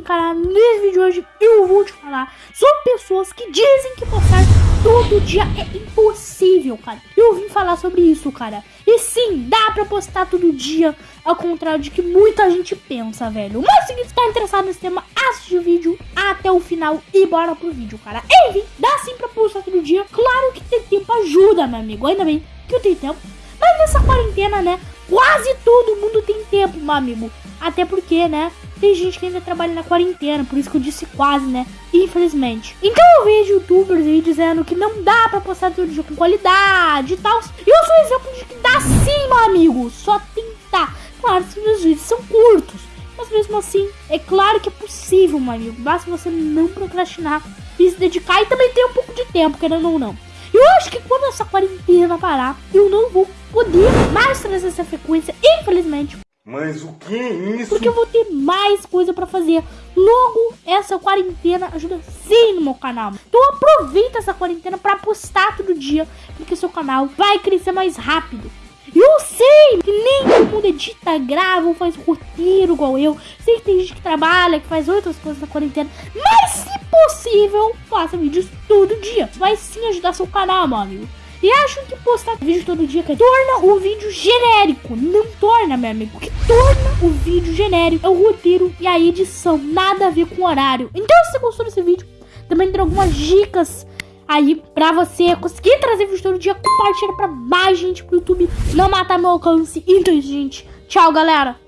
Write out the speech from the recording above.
cara, nesse vídeo de hoje eu vou te falar sobre pessoas que dizem que postar todo dia é impossível, cara. Eu vim falar sobre isso, cara. E sim, dá pra postar todo dia, ao contrário de que muita gente pensa, velho. Mas se você tá interessado nesse tema, assiste o vídeo até o final e bora pro vídeo, cara. Enfim, dá sim pra postar todo dia. Claro que ter tempo ajuda, meu amigo. Ainda bem que eu tenho tempo. Mas nessa quarentena, né, quase todo mundo tem tempo, meu amigo. Até porque, né, tem gente que ainda trabalha na quarentena, por isso que eu disse quase, né? Infelizmente. Então eu vejo youtubers aí dizendo que não dá pra postar todo dia com qualidade e tal. E eu sou exemplo de que dá sim, meu amigo. Só tentar. Claro, se os vídeos são curtos. Mas mesmo assim, é claro que é possível, meu amigo. Basta você não procrastinar e se dedicar e também ter um pouco de tempo, querendo ou não. Eu acho que quando essa quarentena parar, eu não vou poder mais trazer essa frequência, infelizmente. Mas o que é isso? Porque eu vou ter mais coisa pra fazer. Logo, essa quarentena ajuda sim no meu canal. Então aproveita essa quarentena pra postar todo dia, porque seu canal vai crescer mais rápido. Eu sei que nem todo mundo edita, grava ou faz roteiro igual eu. Sei que tem gente que trabalha, que faz outras coisas na quarentena. Mas se possível, faça vídeos todo dia. Vai sim ajudar seu canal, meu amigo. E acho que postar vídeo todo dia que torna o vídeo genérico. Não torna, meu amigo. O que torna o vídeo genérico é o roteiro e a edição. Nada a ver com o horário. Então, se você gostou desse vídeo, também tem algumas dicas aí pra você conseguir trazer vídeo todo dia. Compartilha pra mais gente pro YouTube não matar meu alcance. Então, gente, tchau, galera.